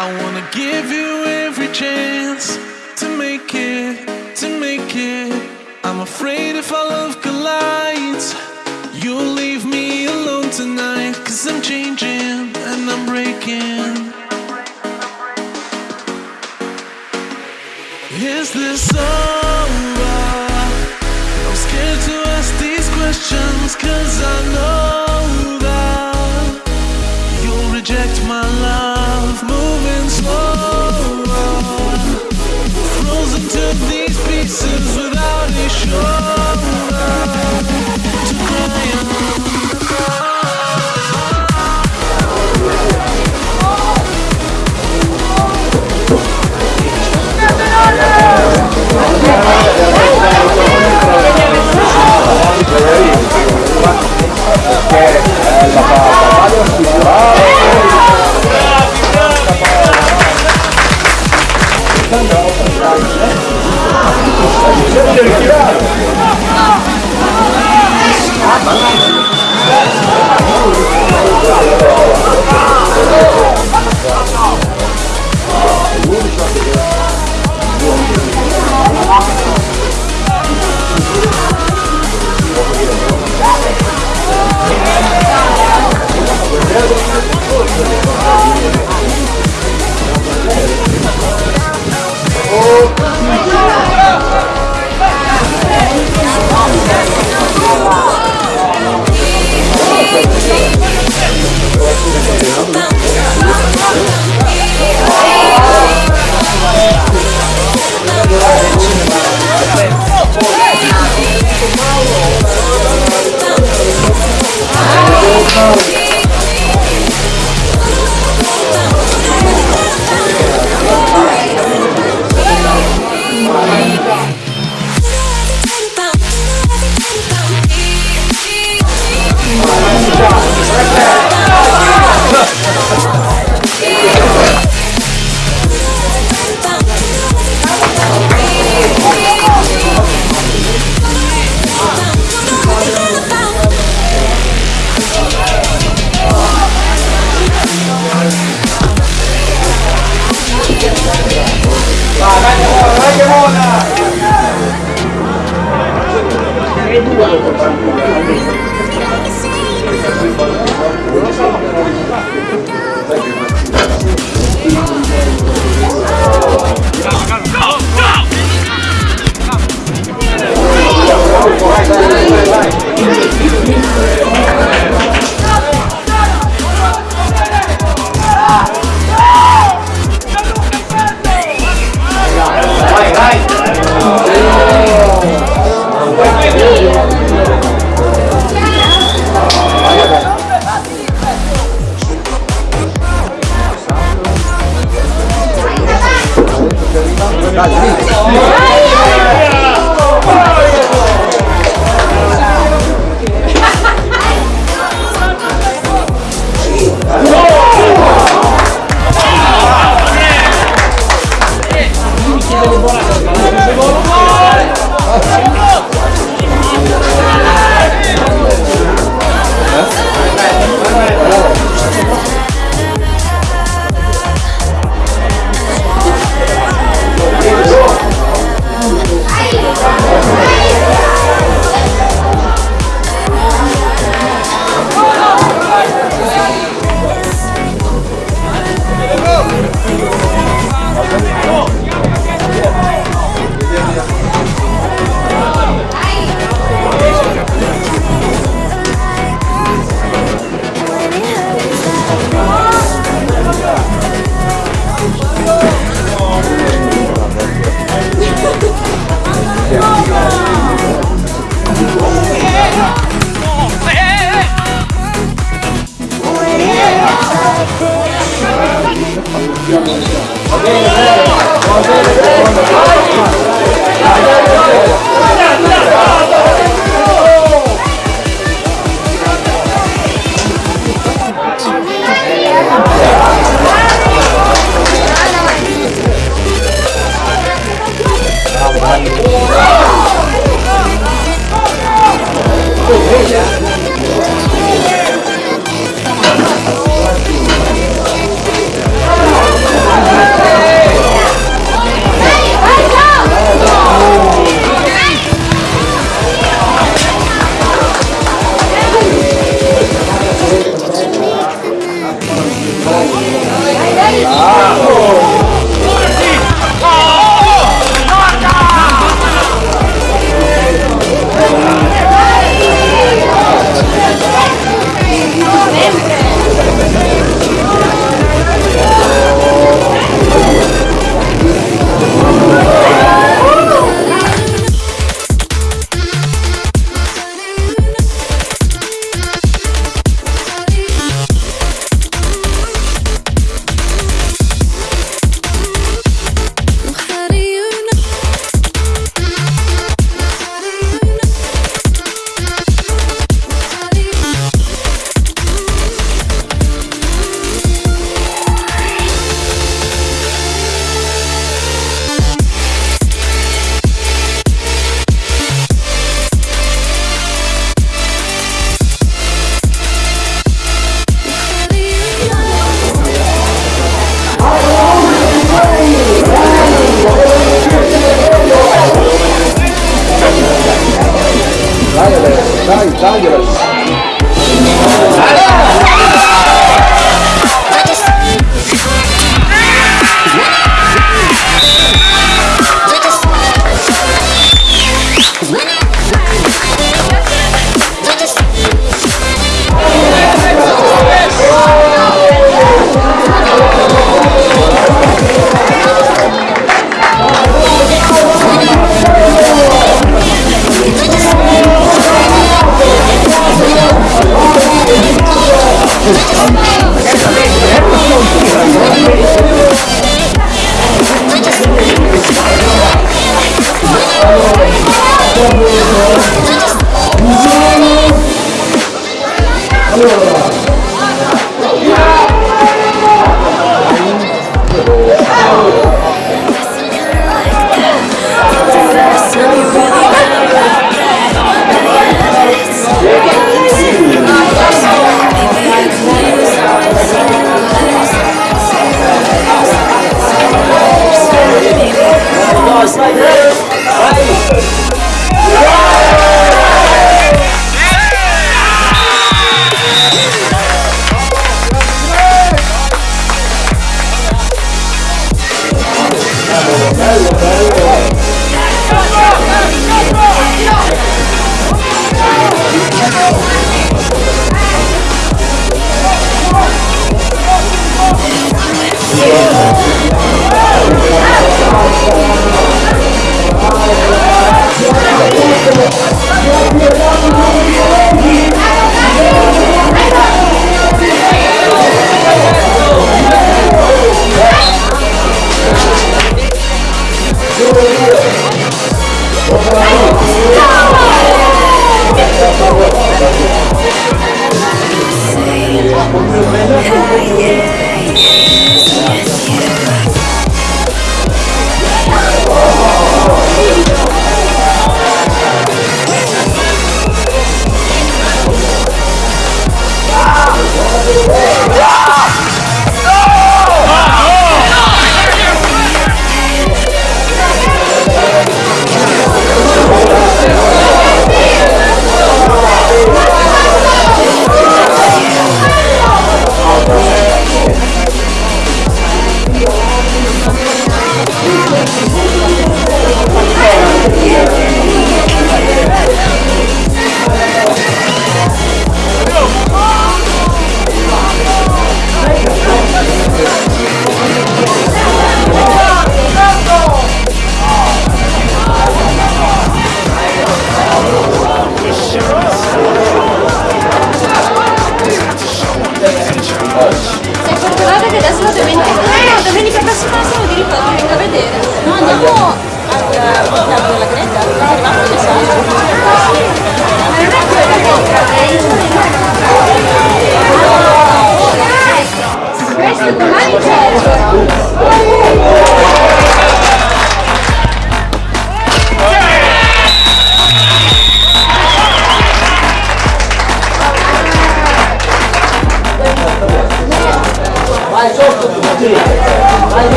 I wanna give you every chance to make it, to make it. I'm afraid if our love collides, you'll leave me alone tonight. Cause I'm changing and I'm breaking. Is this over? I'm scared to ask these questions cause I know 네.